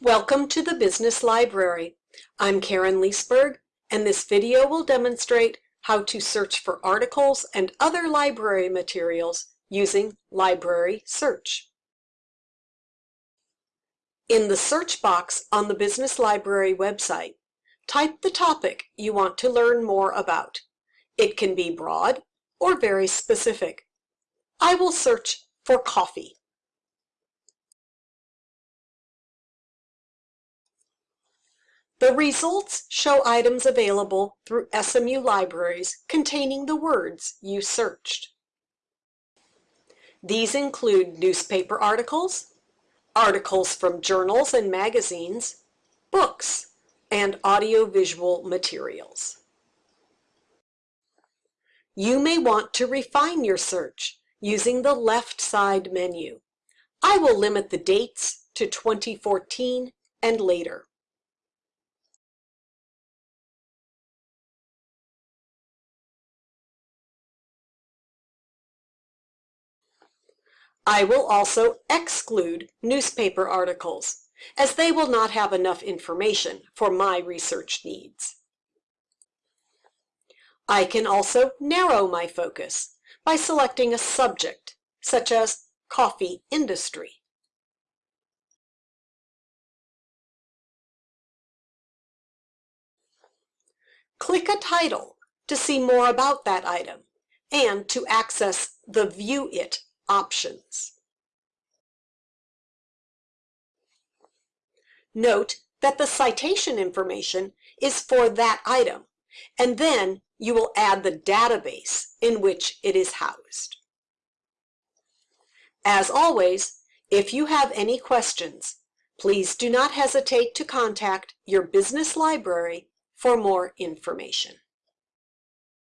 Welcome to the Business Library. I'm Karen Leesberg, and this video will demonstrate how to search for articles and other library materials using Library Search. In the search box on the Business Library website, type the topic you want to learn more about. It can be broad or very specific. I will search for coffee. The results show items available through SMU libraries containing the words you searched. These include newspaper articles, articles from journals and magazines, books, and audiovisual materials. You may want to refine your search using the left side menu. I will limit the dates to 2014 and later. I will also exclude newspaper articles, as they will not have enough information for my research needs. I can also narrow my focus by selecting a subject, such as coffee industry. Click a title to see more about that item and to access the View It options. Note that the citation information is for that item, and then you will add the database in which it is housed. As always, if you have any questions, please do not hesitate to contact your business library for more information.